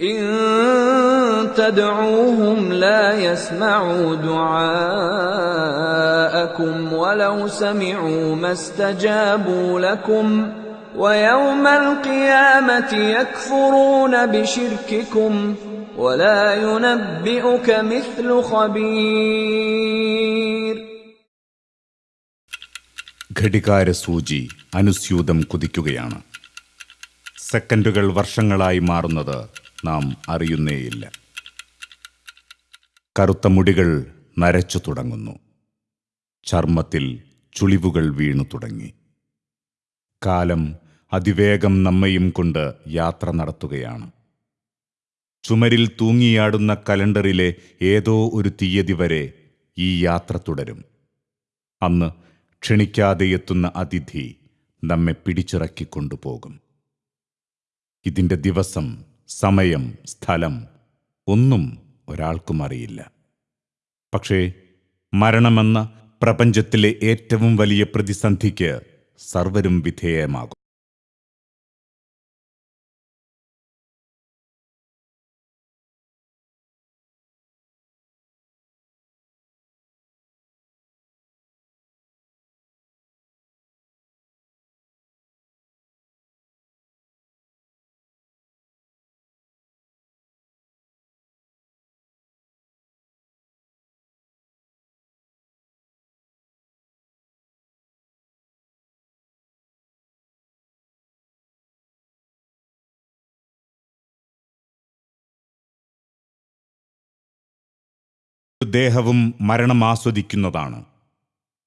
إن تدعوهم لا يسمعوا دعاءكم ولو سمعوا ما استجابوا لكم ويوم القيامة يكفرون بشرككم ولا ينبئك مثل خبير ഘടികാര സൂചി അനുസ്യൂതം കുതിക്കുകയാണ് സെക്കൻഡുകൾ വർഷങ്ങളായി മാറുന്നത് നാം അറിയുന്നേയില്ല. കറുത്ത മുടികൾ നരച്ചു തുടങ്ങുന്നു. ചർമ്മത്തിൽ ചുളിവുകൾ വീണു തുടങ്ങി. കാലം അതിവേഗം നമ്മയും കൊണ്ട് യാത്ര നടത്തുകയാണ്. ചുമരിൽ തൂങ്ങിയാടുന്ന കലണ്ടറിലെ ഏതോ ഒരു തീയതി വരെ ഈ യാത്ര തുടരും. അന്ന് ക്ഷണിക്കാതെ എത്തുന്ന അതിഥി നമ്മെ പിടിച്ചിറക്കിക്കൊണ്ടുപോകും. ഇതിന്റെ ദിവസം സമയം സ്ഥലം ഒന്നും ഒരാൾക്കും അറിയില്ല. പക്ഷേ മരണമെന്ന പ്രപഞ്ചത്തിലെ ഏറ്റവും വലിയ പ്രതിസന്ധിക്ക് സർവരും വിധേയമാകും. ദേഹവും മരണം ആസ്വദിക്കുന്നതാണ്.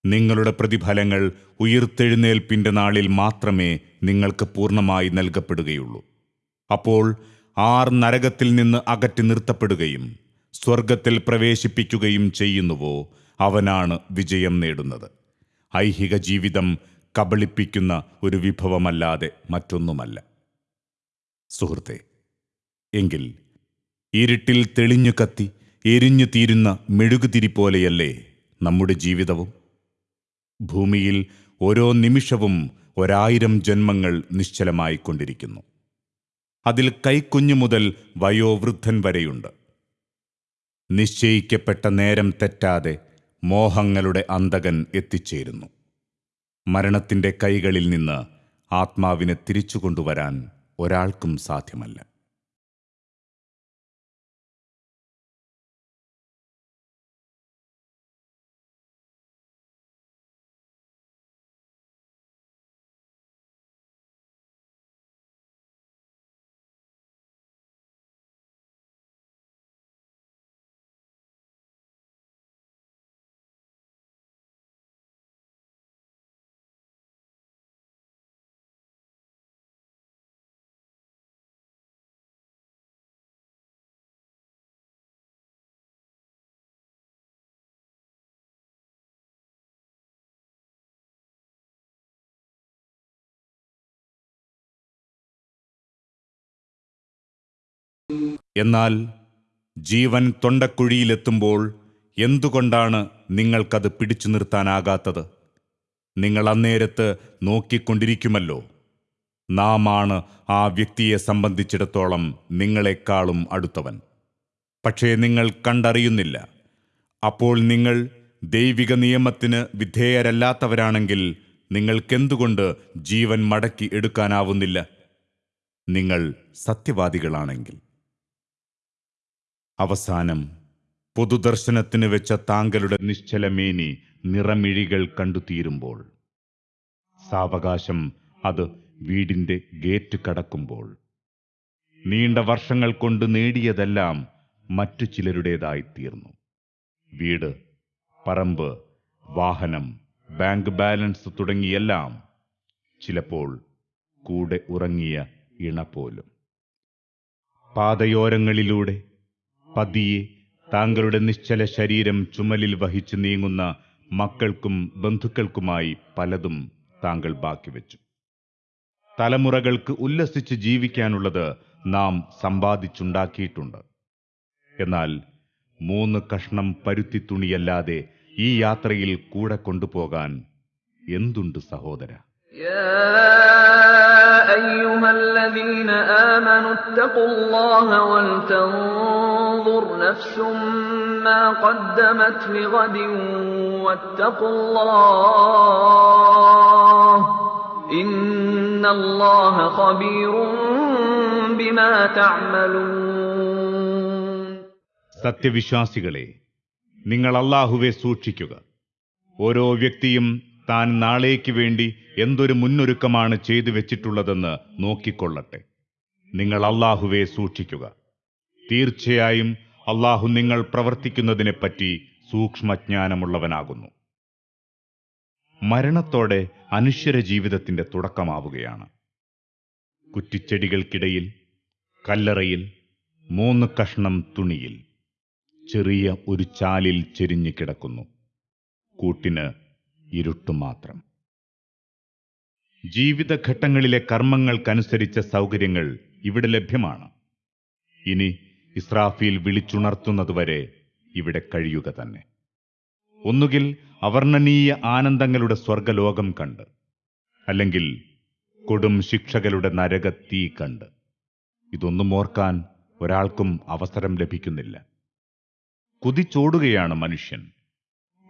നിങ്ങളുടെ പ്രതിഫലങ്ങൾ ഉയർത്തെഴുന്നേൽപ്പിന്റെ നാളിൽ മാത്രമേ നിങ്ങൾക്ക് പൂർണമായി നൽകപ്പെടുകയുള്ളൂ. അപ്പോൾ ആർ നരകത്തിൽ നിന്ന് അകറ്റി നിർത്തപ്പെടുകയും സ്വർഗത്തിൽ പ്രവേശിപ്പിക്കുകയും ചെയ്യുന്നുവോ അവനാണ് വിജയം നേടുന്നത്. ഐഹിക ജീവിതം കബളിപ്പിക്കുന്ന ഒരു വിഭവമല്ലാതെ മറ്റൊന്നുമല്ല. സുഹൃത്തെ എങ്കിൽ ഇരുട്ടിൽ തെളിഞ്ഞു കത്തി എരിഞ്ഞു തീരുന്ന മെഴുകുതിരി പോലെയല്ലേ നമ്മുടെ ജീവിതവും? ഭൂമിയിൽ ഓരോ നിമിഷവും ഒരായിരം ജന്മങ്ങൾ നിശ്ചലമായിക്കൊണ്ടിരിക്കുന്നു. അതിൽ കൈക്കുഞ്ഞു മുതൽ വയോവൃദ്ധൻ വരെയുണ്ട്. നിശ്ചയിക്കപ്പെട്ട നേരം തെറ്റാതെ മോഹങ്ങളുടെ അന്തകൻ എത്തിച്ചേരുന്നു. മരണത്തിന്റെ കൈകളിൽ നിന്ന് ആത്മാവിനെ തിരിച്ചു കൊണ്ടുവരാൻ ഒരാൾക്കും സാധ്യമല്ല. എന്നാൽ ജീവൻ തൊണ്ടക്കുഴിയിലെത്തുമ്പോൾ എന്തുകൊണ്ടാണ് നിങ്ങൾക്കത് പിടിച്ചു നിർത്താനാകാത്തത്? നിങ്ങൾ അന്നേരത്ത് നോക്കിക്കൊണ്ടിരിക്കുമല്ലോ. നാമാണ് ആ വ്യക്തിയെ സംബന്ധിച്ചിടത്തോളം നിങ്ങളെക്കാളും അടുത്തവൻ. പക്ഷേ നിങ്ങൾ കണ്ടറിയുന്നില്ല. അപ്പോൾ നിങ്ങൾ ദൈവിക നിയമത്തിന് വിധേയരല്ലാത്തവരാണെങ്കിൽ നിങ്ങൾക്കെന്തുകൊണ്ട് ജീവൻ മടക്കി എടുക്കാനാവുന്നില്ല? നിങ്ങൾ സത്യവാദികളാണെങ്കിൽ. അവസാനം പൊതുദർശനത്തിന് വെച്ച താങ്കളുടെ നിശ്ചലമേനി നിറമിഴികൾ കണ്ടുതീരുമ്പോൾ സാവകാശം അത് വീടിന്റെ ഗേറ്റ് കടക്കുമ്പോൾ നീണ്ട വർഷങ്ങൾ കൊണ്ട് നേടിയതെല്ലാം മറ്റു ചിലരുടേതായിത്തീർന്നു വീട് പറമ്പ് വാഹനം ബാങ്ക് ബാലൻസ് തുടങ്ങിയെല്ലാം ചിലപ്പോൾ കൂടെ ഉറങ്ങിയ ഇണ പോലും പാതയോരങ്ങളിലൂടെ പതിയെ താങ്കളുടെ നിശ്ചല ശരീരം ചുമലിൽ വഹിച്ച് നീങ്ങുന്ന മക്കൾക്കും ബന്ധുക്കൾക്കുമായി പലതും താങ്കൾ ബാക്കി വെച്ചു. തലമുറകൾക്ക് ഉല്ലസിച്ച് ജീവിക്കാനുള്ളത് നാം സമ്പാദിച്ചുണ്ടാക്കിയിട്ടുണ്ട്. എന്നാൽ മൂന്ന് കഷ്ണം പരുത്തി തുണിയല്ലാതെ ഈ യാത്രയിൽ കൂടെ കൊണ്ടുപോകാൻ എന്തുണ്ട് സഹോദര? أيها الذين آمنوا اتقوا الله ولتنظر نفس ما قدمت لغد واتقوا الله إن الله خبير بما تعملون സത്യവിശ്വാസികളെ നിങ്ങൾ അള്ളാഹുവെ സൂക്ഷിക്കുക ഓരോ വ്യക്തിയും താൻ നാളേക്ക് വേണ്ടി എന്തൊരു മുന്നൊരുക്കമാണ് ചെയ്തു വെച്ചിട്ടുള്ളതെന്ന് നോക്കിക്കൊള്ളട്ടെ. നിങ്ങൾ അള്ളാഹുവെ സൂക്ഷിക്കുക. തീർച്ചയായും അള്ളാഹു നിങ്ങൾ പ്രവർത്തിക്കുന്നതിനെപ്പറ്റി സൂക്ഷ്മജ്ഞാനമുള്ളവനാകുന്നു. മരണത്തോടെ അനുശ്വര ജീവിതത്തിന്റെ തുടക്കമാവുകയാണ്. കുറ്റിച്ചെടികൾക്കിടയിൽ കല്ലറയിൽ മൂന്ന് കഷ്ണം തുണിയിൽ ചെറിയ ഒരു ചാലിൽ ചെരിഞ്ഞു കിടക്കുന്നു. കൂട്ടിന് ഇരുട്ടു മാത്രം. ജീവിതഘട്ടങ്ങളിലെ കർമ്മങ്ങൾക്കനുസരിച്ച സൗകര്യങ്ങൾ ഇവിടെ ലഭ്യമാണ്. ഇനി ഇസ്രാഫീൽ വിളിച്ചുണർത്തുന്നതുവരെ ഇവിടെ കഴിയുക തന്നെ. ഒന്നുകിൽ അവർണനീയ ആനന്ദങ്ങളുടെ സ്വർഗലോകം കണ്ട് അല്ലെങ്കിൽ കൊടും ശിക്ഷകളുടെ നരകത്തീ കണ്ട്. ഇതൊന്നും ഓർക്കാൻ ഒരാൾക്കും അവസരം ലഭിക്കുന്നില്ല. കുതിച്ചോടുകയാണ് മനുഷ്യൻ.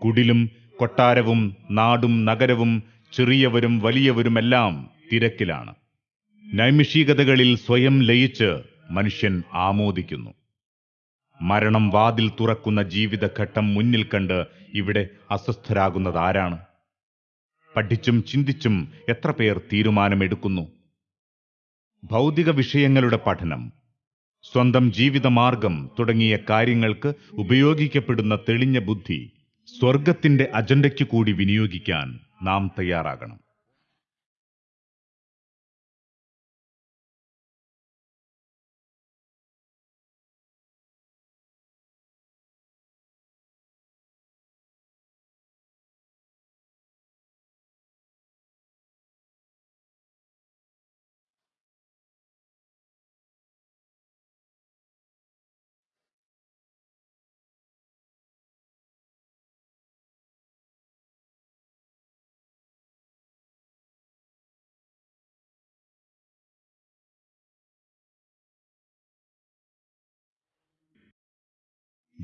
കുടിലും കൊട്ടാരവും നാടും നഗരവും ചെറിയവരും വലിയവരുമെല്ലാം തിരക്കിലാണ്. നൈമിഷികതകളിൽ സ്വയം ലയിച്ച് മനുഷ്യൻ ആമോദിക്കുന്നു. മരണം വാതിൽ തുറക്കുന്ന ജീവിതഘട്ടം മുന്നിൽ കണ്ട് ഇവിടെ അസ്വസ്ഥരാകുന്നത് ആരാണ് പഠിച്ചും ചിന്തിച്ചും എത്ര പേർ തീരുമാനമെടുക്കുന്നു? ഭൗതിക വിഷയങ്ങളുടെ പഠനം സ്വന്തം ജീവിതമാർഗം തുടങ്ങിയ കാര്യങ്ങൾക്ക് ഉപയോഗിക്കപ്പെടുന്ന തെളിഞ്ഞ ബുദ്ധി സ്വർഗത്തിന്റെ അജണ്ടയ്ക്ക് കൂടി വിനിയോഗിക്കാൻ നാം തയ്യാറാകണം.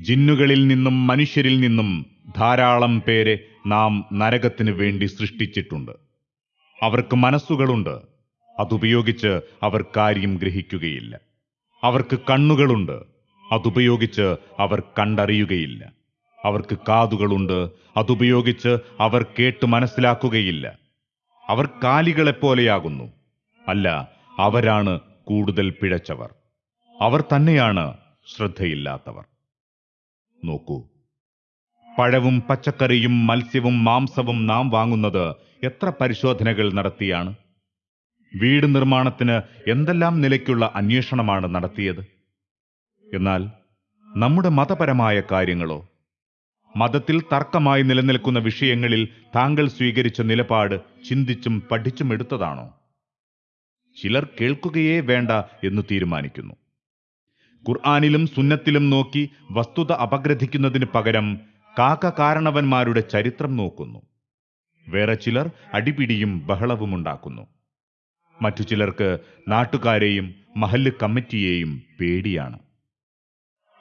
ജിന്നുകളിൽ നിന്നും മനുഷ്യരിൽ നിന്നും ധാരാളം പേരെ നാം നരകത്തിന് വേണ്ടി സൃഷ്ടിച്ചിട്ടുണ്ട്. അവർക്ക് മനസ്സുകളുണ്ട്. അതുപയോഗിച്ച് അവർ കാര്യം ഗ്രഹിക്കുകയില്ല. അവർക്ക് കണ്ണുകളുണ്ട്. അതുപയോഗിച്ച് അവർ കണ്ടറിയുകയില്ല. അവർക്ക് കാതുകളുണ്ട്. അതുപയോഗിച്ച് അവർ കേട്ട് മനസ്സിലാക്കുകയില്ല. അവർ കാലികളെപ്പോലെയാകുന്നു അല്ല അവരാണ് കൂടുതൽ പിഴച്ചവർ. അവർ തന്നെയാണ് ശ്രദ്ധയില്ലാത്തവർ. നോക്കൂ. പഴവും പച്ചക്കറിയും മത്സ്യവും മാംസവും നാം വാങ്ങുന്നത് എത്ര പരിശോധനകൾ നടത്തിയാണ്? വീട് നിർമ്മാണത്തിന് എന്തെല്ലാം നിലയ്ക്കുള്ള അന്വേഷണമാണ് നടത്തിയത്? എന്നാൽ നമ്മുടെ മതപരമായ കാര്യങ്ങളോ? മതത്തിൽ തർക്കമായി നിലനിൽക്കുന്ന വിഷയങ്ങളിൽ താങ്കൾ സ്വീകരിച്ച നിലപാട് ചിന്തിച്ചും പഠിച്ചും എടുത്തതാണോ? ചിലർ കേൾക്കുകയേ വേണ്ട എന്ന് തീരുമാനിക്കുന്നു. ഖുർആാനിലും സുന്നത്തിലും നോക്കി വസ്തുത അപഗ്രഥിക്കുന്നതിന് പകരം കാക്ക കാരണവന്മാരുടെ ചരിത്രം നോക്കുന്നു. വേറെ ചിലർ അടിപിടിയും ബഹളവും ഉണ്ടാക്കുന്നു. മറ്റു ചിലർക്ക് നാട്ടുകാരെയും മഹല്ല് കമ്മിറ്റിയെയും പേടിയാണ്.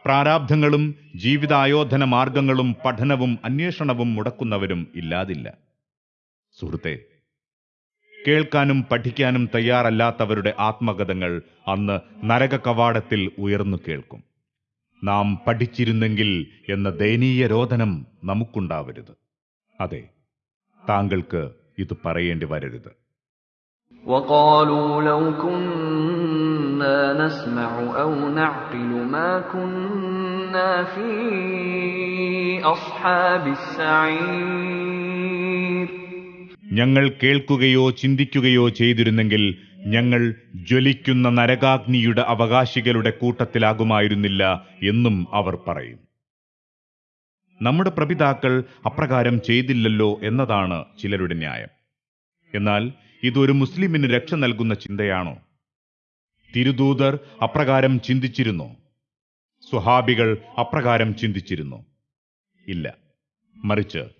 പ്രാരാബ്ധങ്ങളും ജീവിതായോധന മാർഗങ്ങളും പഠനവും അന്വേഷണവും മുടക്കുന്നവരും ഇല്ലാതില്ല. സുഹൃത്തെ കേൾക്കാനും പഠിക്കാനും തയ്യാറല്ലാത്തവരുടെ ആത്മകഥകൾ അന്ന് നരക കവാടത്തിൽ ഉയർന്നു കേൾക്കും നാം പഠിച്ചിരുന്നെങ്കിൽ എന്ന ദയനീയ രോദനം നമുക്കുണ്ടാവരുത് അതെ താങ്കൾക്ക് ഇത് പറയേണ്ടി വരരുത് وقالوا لو كنا نسمع أو نعقل ما كنا في أصحاب السعير ഞങ്ങൾ കേൾക്കുകയോ ചിന്തിക്കുകയോ ചെയ്തിരുന്നെങ്കിൽ ഞങ്ങൾ ജ്വലിക്കുന്ന നരകാഗ്നിയുടെ അവകാശികളുടെ കൂട്ടത്തിലാകുമായിരുന്നില്ല എന്നും അവർ പറയും. നമ്മുടെ പ്രപിതാക്കൾ അപ്രകാരം ചെയ്തില്ലല്ലോ എന്നതാണ് ചിലരുടെ ന്യായം. എന്നാൽ ഇതൊരു മുസ്ലിമിന് രക്ഷ നൽകുന്ന ചിന്തയാണോ? തിരുദൂതർ അപ്രകാരം ചിന്തിച്ചിരുന്നു? സ്വഹാബികൾ അപ്രകാരം ചിന്തിച്ചിരുന്നു? ഇല്ല. മറിച്ച്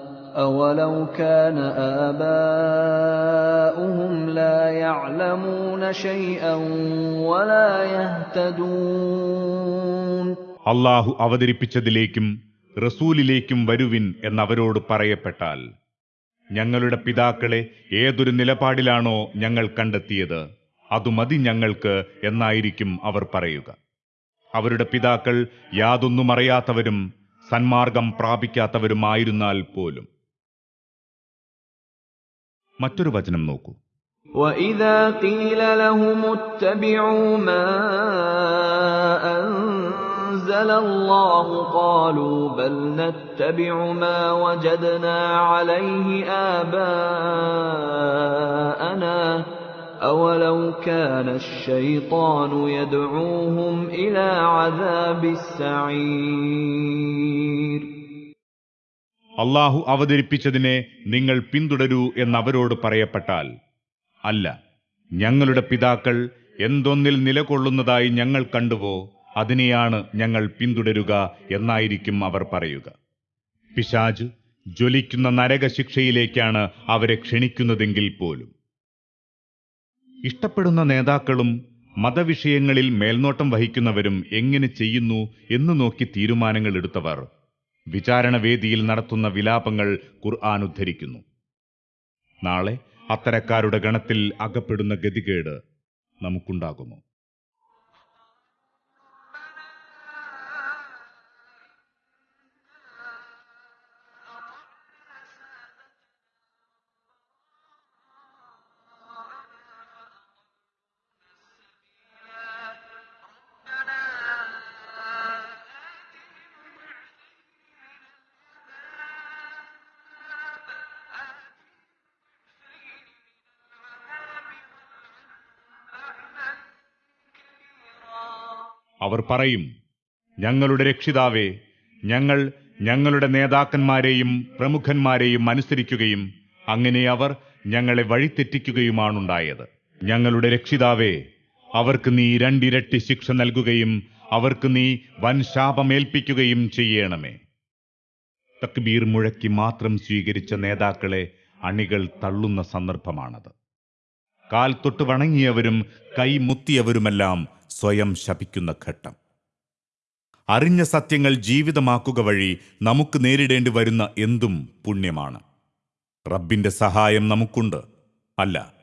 أَوَلَوْ كَانَ آبَاؤُهُمْ لَا يَعْلَمُونَ شَيْئًا وَلَا يَهْتَدُونَ അള്ളാഹു അവതരിപ്പിച്ചതിലേക്കും റസൂലിലേക്കും വരുവിൻ എന്നവരോട് പറയപ്പെട്ടാൽ ഞങ്ങളുടെ പിതാക്കളെ ഏതൊരു നിലപാടിലാണോ ഞങ്ങൾ കണ്ടെത്തിയത് അതു മതി ഞങ്ങൾക്ക് എന്നായിരിക്കും അവർ പറയുക അവരുടെ പിതാക്കൾ യാതൊന്നും അറിയാത്തവരും സന്മാർഗം പ്രാപിക്കാത്തവരുമായിരുന്നാൽ പോലും മറ്റൊരു വചനം നോക്കൂ وَإِذَا قِيلَ لَهُمُ اتَّبِعُوا مَا أَنزَلَ اللَّهُ قَالُوا بَلْ نَتَّبِعُ مَا وَجَدْنَا عَلَيْهِ آبَاءَنَا أَوَلَوْ كَانَ الشَّيْطَانُ يَدْعُوهُمْ إِلَى عَذَابِ السَّعِيرِ അള്ളാഹു അവതരിപ്പിച്ചതിനെ നിങ്ങൾ പിന്തുടരൂ എന്നവരോട് പറയപ്പെട്ടാൽ അല്ല ഞങ്ങളുടെ പിതാക്കൾ എന്തൊന്നിൽ നിലകൊള്ളുന്നതായി ഞങ്ങൾ കണ്ടുവോ അതിനെയാണ് ഞങ്ങൾ പിന്തുടരുക എന്നായിരിക്കും അവർ പറയുക. പിശാജ് ജ്വലിക്കുന്ന നരകശിക്ഷയിലേക്കാണ് അവരെ ക്ഷണിക്കുന്നതെങ്കിൽ പോലും. ഇഷ്ടപ്പെടുന്ന നേതാക്കളും മതവിഷയങ്ങളിൽ മേൽനോട്ടം വഹിക്കുന്നവരും എങ്ങനെ ചെയ്യുന്നു എന്ന് നോക്കി തീരുമാനങ്ങൾ എടുത്തവർ വിചാരണവേദിയിൽ നടത്തുന്ന വിലാപങ്ങൾ ഖുർആൻ ഉദ്ധരിക്കുന്നു. നാളെ അത്തരക്കാരുടെ ഗണത്തിൽ അകപ്പെടുന്ന ഗതികേട് നമുക്കുണ്ടാകുമോ? അവർ പറയും ഞങ്ങളുടെ രക്ഷിതാവേ ഞങ്ങൾ ഞങ്ങളുടെ നേതാക്കന്മാരെയും പ്രമുഖന്മാരെയും അനുസരിക്കുകയും അങ്ങനെ അവർ ഞങ്ങളെ വഴിതെറ്റിക്കുകയുമാണുണ്ടായത്. ഞങ്ങളുടെ രക്ഷിതാവേ അവർക്ക് നീ രണ്ടിരട്ടി ശിക്ഷ നൽകുകയും അവർക്ക് നീ വൻ ശാപമേൽപ്പിക്കുകയും ചെയ്യണമേ. തക്ബീർ മുഴക്കി മാത്രം സ്വീകരിച്ച നേതാക്കളെ അണികൾ തള്ളുന്ന സന്ദർഭമാണത്. കാൽ തൊട്ട് വണങ്ങിയവരും കൈ കൈമുത്തിയവരുമെല്ലാം സ്വയം ശപിക്കുന്ന ഘട്ടം. അറിഞ്ഞ സത്യങ്ങൾ ജീവിതമാക്കുക വഴി നമുക്ക് നേരിടേണ്ടി വരുന്ന എന്തും പുണ്യമാണ്. റബ്ബിന്റെ സഹായം നമുക്കുണ്ട്. അല്ല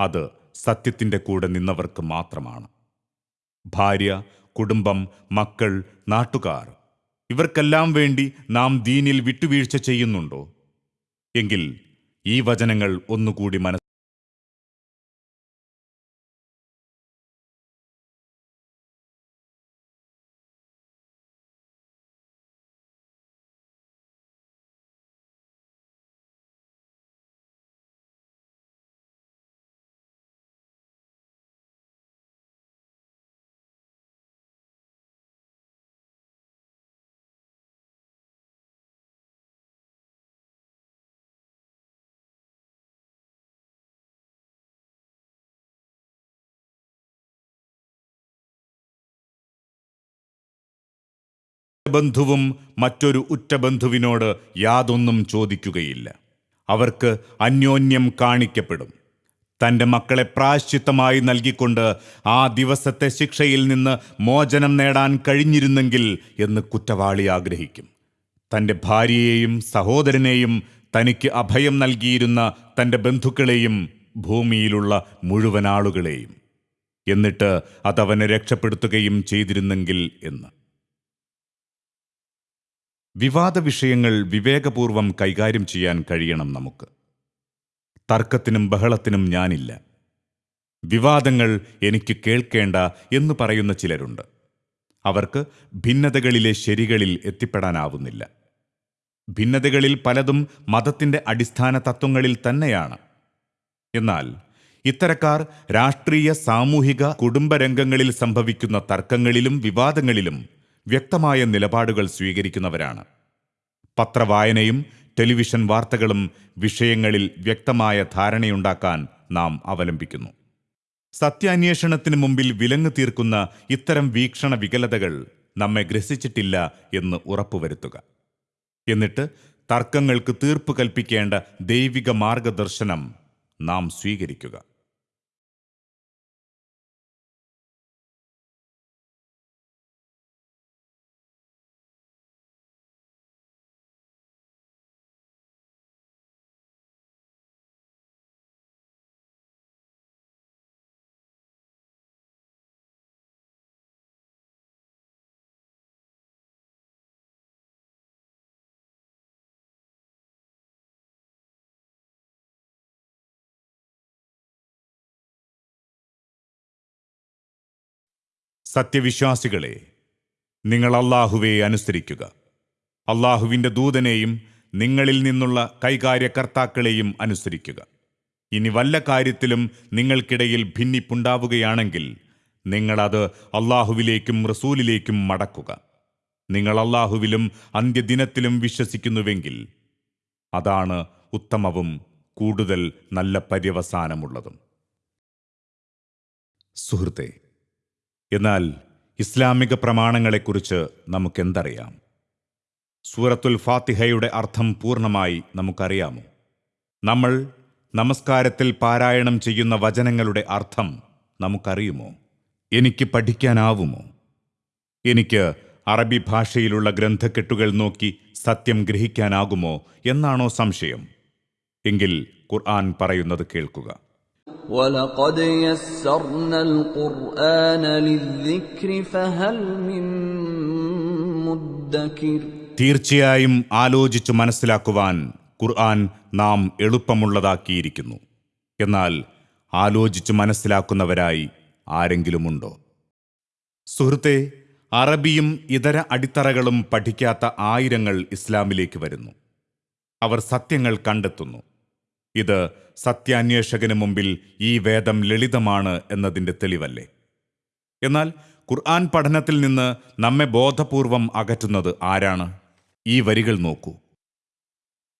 അത് സത്യത്തിന്റെ കൂടെ നിന്നവർക്ക് മാത്രമാണ്. ഭാര്യ കുടുംബം മക്കൾ നാട്ടുകാർ ഇവർക്കെല്ലാം വേണ്ടി നാം ദീനിൽ വിട്ടുവീഴ്ച ചെയ്യുന്നുണ്ടോ? എങ്കിൽ ഈ വചനങ്ങൾ ഒന്നുകൂടി മനസ്സിൽ ബന്ധുവും മറ്റൊരു ഉറ്റ ബന്ധുവിനോട് യാതൊന്നും ചോദിക്കുകയില്ല. അവർക്ക് അന്യോന്യം കാണിക്കപ്പെടും. തന്റെ മക്കളെ പ്രായശ്ചിത്തമായി നൽകിക്കൊണ്ട് ആ ദിവസത്തെ ശിക്ഷയിൽ നിന്ന് മോചനം നേടാൻ കഴിഞ്ഞിരുന്നെങ്കിൽ എന്ന് കുറ്റവാളി ആഗ്രഹിക്കും. തന്റെ ഭാര്യയെയും സഹോദരനെയും തനിക്ക് അഭയം നൽകിയിരുന്ന തന്റെ ബന്ധുക്കളെയും ഭൂമിയിലുള്ള മുഴുവൻ ആളുകളെയും. എന്നിട്ട് അതവനെ രക്ഷപ്പെടുത്തുകയും ചെയ്തിരുന്നെങ്കിൽ എന്ന്. വിവാദ വിഷയങ്ങൾ വിവേകപൂർവം കൈകാര്യം ചെയ്യാൻ കഴിയണം നമുക്ക്. തർക്കത്തിനും ബഹളത്തിനും ഞാനില്ല. വിവാദങ്ങൾ എനിക്ക് കേൾക്കേണ്ട എന്ന് പറയുന്ന ചിലരുണ്ട്. അവർക്ക് ഭിന്നതകളിലെ ശരികളിൽ എത്തിപ്പെടാനാവുന്നില്ല. ഭിന്നതകളിൽ പലതും മതത്തിന്റെ അടിസ്ഥാന തത്വങ്ങളിൽ തന്നെയാണ്. എന്നാൽ ഇത്തരക്കാർ രാഷ്ട്രീയ സാമൂഹിക കുടുംബരംഗങ്ങളിൽ സംഭവിക്കുന്ന തർക്കങ്ങളിലും വിവാദങ്ങളിലും വ്യക്തമായ നിലപാടുകൾ സ്വീകരിക്കുന്നവരാണ്. പത്രവായനയും ടെലിവിഷൻ വാർത്തകളും വിഷയങ്ങളിൽ വ്യക്തമായ ധാരണയുണ്ടാക്കാൻ നാം അവലംബിക്കുന്നു. സത്യാന്വേഷണത്തിന് മുമ്പിൽ വിലങ്ങു തീർക്കുന്ന ഇത്തരം വീക്ഷണ വികലതകൾ നമ്മെ ഗ്രസിച്ചിട്ടില്ല എന്ന് ഉറപ്പുവരുത്തുക. എന്നിട്ട് തർക്കങ്ങൾക്ക് തീർപ്പ് കൽപ്പിക്കേണ്ട ദൈവിക മാർഗദർശനം നാം സ്വീകരിക്കുക. സത്യവിശ്വാസികളെ നിങ്ങൾ അള്ളാഹുവെ അനുസരിക്കുക. അള്ളാഹുവിന്റെ ദൂതനെയും നിങ്ങളിൽ നിന്നുള്ള കൈകാര്യകർത്താക്കളെയും അനുസരിക്കുക. ഇനി വല്ല കാര്യത്തിലും നിങ്ങൾക്കിടയിൽ ഭിന്നിപ്പുണ്ടാവുകയാണെങ്കിൽ നിങ്ങളത് അള്ളാഹുവിലേക്കും റസൂലിലേക്കും മടക്കുക. നിങ്ങൾ അള്ളാഹുവിലും അന്ത്യദിനത്തിലും വിശ്വസിക്കുന്നുവെങ്കിൽ അതാണ് ഉത്തമവും കൂടുതൽ നല്ല പര്യവസാനമുള്ളതും. സുഹൃത്തെ എന്നാൽ ഇസ്ലാമിക പ്രമാണങ്ങളെക്കുറിച്ച് നമുക്കെന്തറിയാം? സൂറത്തുൽ ഫാത്തിഹയുടെ അർത്ഥം പൂർണമായി നമുക്കറിയാമോ? നമ്മൾ നമസ്കാരത്തിൽ പാരായണം ചെയ്യുന്ന വചനങ്ങളുടെ അർത്ഥം നമുക്കറിയുമോ? എനിക്ക് പഠിക്കാനാവുമോ? എനിക്ക് അറബി ഭാഷയിലുള്ള ഗ്രന്ഥക്കെട്ടുകൾ നോക്കി സത്യം ഗ്രഹിക്കാനാകുമോ? എന്നാണോ സംശയം? എങ്കിൽ ഖുർആൻ പറയുന്നത് കേൾക്കുക. ولقد يسرنا القرآن للذكر فهل من مدكر തീർച്ചയായും ആലോചിച്ചു മനസ്സിലാക്കുവാൻ ഖുർആൻ നാം എളുപ്പമുള്ളതാക്കിയിരിക്കുന്നു എന്നാൽ ആലോചിച്ചു മനസ്സിലാക്കുന്നവരായി ആരെങ്കിലുമുണ്ടോ സുഹൃത്തെ അറബിയും ഇതര അടിത്തറകളും പഠിക്കാത്ത ആയിരങ്ങൾ ഇസ്ലാമിലേക്ക് വരുന്നു അവർ സത്യങ്ങൾ കണ്ടെത്തുന്നു ഇത് സത്യാന്വേഷകന് മുമ്പിൽ ഈ വേദം ലളിതമാണ് എന്നതിന്റെ തെളിവല്ലേ? എന്നാൽ ഖുർആൻ പഠനത്തിൽ നിന്ന് നമ്മെ ബോധപൂർവം അകറ്റുന്നത് ആരാണ്? ഈ വരികൾ നോക്കൂ.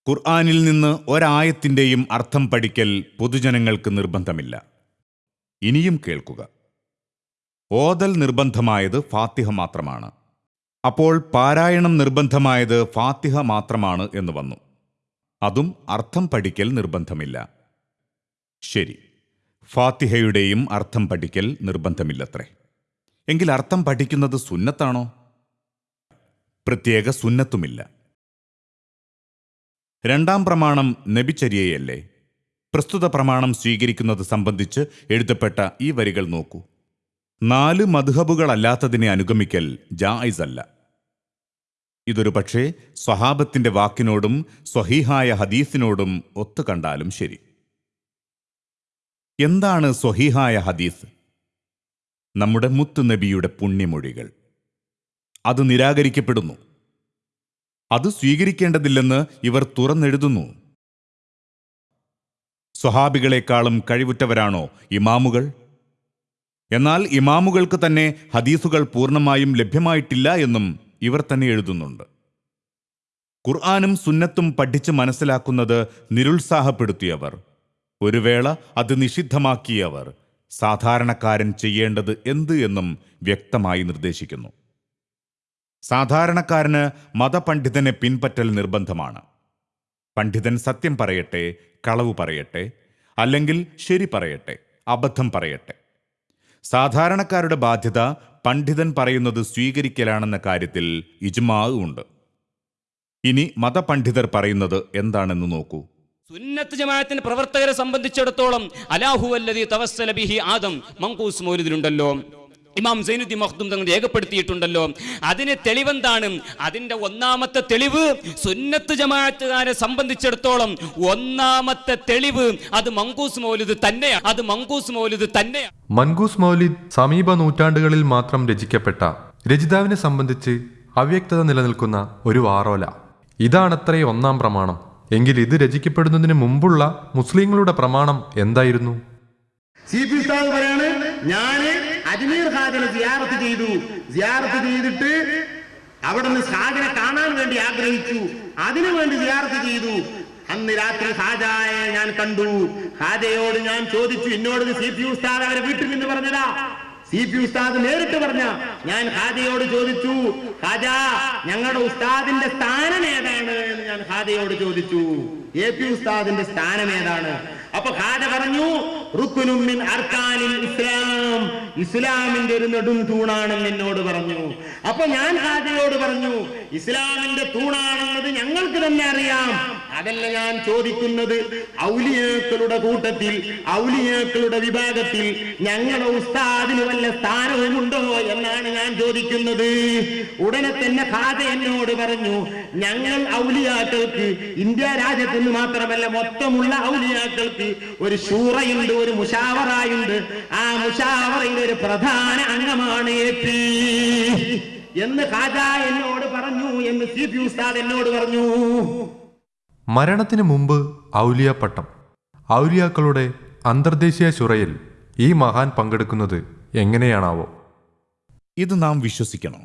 ഖുർആനിൽ നിന്ന് ഒരായത്തിന്റെയും അർത്ഥം പഠിക്കൽ പൊതുജനങ്ങൾക്ക് നിർബന്ധമില്ല. ഇനിയും കേൾക്കുക. ഓതൽ നിർബന്ധമായത് ഫാത്തിഹ മാത്രമാണ്. അപ്പോൾ പാരായണം നിർബന്ധമായത് ഫാത്തിഹ മാത്രമാണ് എന്ന് വന്നു. അതും അർത്ഥം പഠിക്കൽ നിർബന്ധമില്ല. ശരി. ഫാത്തിഹയുടെയും അർത്ഥം പഠിക്കൽ നിർബന്ധമില്ലത്രേ. എങ്കിൽ അർത്ഥം പഠിക്കുന്നത് സുന്നത്താണോ? പ്രത്യേക സുന്നത്തുമില്ല. രണ്ടാം പ്രമാണം നബിചര്യയല്ലേ? പ്രസ്തുത പ്രമാണം സ്വീകരിക്കുന്നത് സംബന്ധിച്ച് എഴുതപ്പെട്ട ഈ വരികൾ നോക്കൂ. നാല് മധുഹബുകളല്ലാത്തതിനെ അനുഗമിക്കൽ ജായിസ് അല്ല ഇതൊരു പക്ഷേ സ്വഹാബത്തിന്റെ വാക്കിനോടും സ്വഹീഹായ ഹദീസിനോടും ഒത്തു കണ്ടാലും ശരി. എന്താണ് സ്വഹീഹായ ഹദീസ്? നമ്മുടെ മുത്തു നബിയുടെ പുണ്യമൊഴികൾ. അത് നിരാകരിക്കപ്പെടുന്നു. അത് സ്വീകരിക്കേണ്ടതില്ലെന്ന് ഇവർ തുറന്നെഴുതുന്നു. സ്വഹാബികളെക്കാളും കഴിവുറ്റവരാണോ ഇമാമുകൾ? എന്നാൽ ഇമാമുകൾക്ക് തന്നെ ഹദീസുകൾ പൂർണമായും ലഭ്യമായിട്ടില്ല എന്നും ഇവർ തന്നെ എഴുതുന്നുണ്ട്. ഖുർആാനും സുന്നത്തും പഠിച്ച് മനസ്സിലാക്കുന്നത് നിരുത്സാഹപ്പെടുത്തിയവർ. ഒരു വേള അത് നിഷിദ്ധമാക്കിയവർ. സാധാരണക്കാരൻ ചെയ്യേണ്ടത് എന്ത് എന്നും വ്യക്തമായി നിർദ്ദേശിക്കുന്നു. സാധാരണക്കാരന് മതപണ്ഡിതനെ പിൻപറ്റൽ നിർബന്ധമാണ്. പണ്ഡിതൻ സത്യം പറയട്ടെ കളവ് പറയട്ടെ അല്ലെങ്കിൽ ശരി പറയട്ടെ അബദ്ധം പറയട്ടെ. സാധാരണക്കാരുടെ ബാധ്യത പണ്ഡിതൻ പറയുന്നത് സ്വീകരിക്കലാണെന്ന കാര്യത്തിൽ ഇജ്മാ ഉണ്ട്. ഇനി മതപണ്ഡിതർ പറയുന്നത് എന്താണെന്ന് നോക്കൂ. സുന്നത്ത് ജമാഅത്തിന്റെ പ്രവർത്തകരെ സംബന്ധിച്ചിടത്തോളം അലാഹു അല്ലതി തവസ്സല ബിഹി ആദം മങ്കൂസ് മൗലിദിലുണ്ടല്ലോ. ഇമാം സൈനുദ്ദീൻ മഖ്ദൂം തങ്ങൾ രേഖപ്പെടുത്തിയിട്ടുണ്ടല്ലോ. അതിന് തെളിവെന്താണ്? അതിന്റെ ഒന്നാമത്തെ തെളിവ് സുന്നത്ത് ജമാഅത്തുകാരെ സംബന്ധിച്ചിടത്തോളം ഒന്നാമത്തെ തെളിവ് അത് മങ്കൂസ് മൗലിദ് തന്നെയാണ്. അത് മങ്കൂസ് മൗലിദ് തന്നെയാണ്. മങ്കൂസ് മൗലിദ് സമീപ നൂറ്റാണ്ടുകളിൽ മാത്രം രചിക്കപ്പെട്ട രചിതാവിനെ സംബന്ധിച്ച് അവ്യക്തത നിലനിൽക്കുന്ന ഒരു വാറോല. ഇതാണത്രേ ഒന്നാം പ്രമാണം. എങ്കിൽ ഇത് രചിക്കപ്പെടുന്നതിന് മുമ്പുള്ള മുസ്ലിങ്ങളുടെ പ്രമാണം എന്തായിരുന്നു? സി പി ഉസ്താദ് പറയാണ് ഞാൻ അജ്മീർ ഹാജനെ സിയാറത്ത് ചെയ്തു. സിയാറത്ത് ചെയ്തിട്ട് അവിടെ നിന്ന് ഷാജിനെ കാണാൻ വേണ്ടി ആഗ്രഹിച്ചു. അതിനു വേണ്ടി സിയാറത്ത് ചെയ്തു. അന്ന് രാത്രി ഹാജായെ ഞാൻ കണ്ടു. ഹാജയോട് ഞാൻ ചോദിച്ചു എന്നോട് സി പി ഉസ്താദ് അവരെ വീട്ടിൽ നിന്ന് പറഞ്ഞതാ? സി പി ഉസ്താദ് നേരിട്ട് പറഞ്ഞ ഞാൻ ഹാദിയോട് ചോദിച്ചു ഹാജാ ഞങ്ങളുടെ ഉസ്താദിന്റെ സ്ഥാനം ഏതാണ് എന്ന് ഞാൻ ഹാദിയോട് ചോദിച്ചു. എ പി ഉസ്താദിന്റെ സ്ഥാനം ഏതാണ്? അപ്പൊ ഹാജ പറഞ്ഞു ഇസ്ലാം. ഇസ്ലാമിന്റെ ഒരു നെടും തൂണാണെന്ന് എന്നോട് പറഞ്ഞു. അപ്പൊ ഞാൻ ഹാജയോട് പറഞ്ഞു ഇസ്ലാമിന്റെ തൂണാണെന്നത് ഞങ്ങൾക്ക് തന്നെ അറിയാം. അതല്ല ഞാൻ ചോദിക്കുന്നത് ഔലിയേക്കളുടെ കൂട്ടത്തിൽ ഔലിയേക്കളുടെ വിഭാഗത്തിൽ ഞങ്ങളുടെ ഉസ്താദിന് വല്ല സ്ഥാനവുമുണ്ടോ എന്നാണ് ഞാൻ ചോദിക്കുന്നത്. ഉടനെ തന്നെ ഖാദ എന്നോട് പറഞ്ഞു ഞങ്ങൾ ഔലിയാക്കൾക്ക് ഇന്ത്യ രാജ്യത്തിന് മാത്രമല്ല മൊത്തമുള്ള ഔലിയാക്കൾക്ക് ഒരു ഷൂറയുണ്ട് ഒരു മുഷാവറായുണ്ട്. ആ മുഷാവറയുടെ ഒരു പ്രധാന അംഗമാണ് എ പി. എന്ന് ഖാജ എന്നോട് പറഞ്ഞു എന്ന് സി പി ഉസ്താദ് എന്നോട് പറഞ്ഞു. മരണത്തിന് മുമ്പ് ഔലിയ പട്ടം. ഔലിയാക്കളുടെ അന്തർദേശീയ ശുറയിൽ ഈ മഹാൻ പങ്കെടുക്കുന്നത് എങ്ങനെയാണാവോ? ഇത് നാം വിശ്വസിക്കണോ.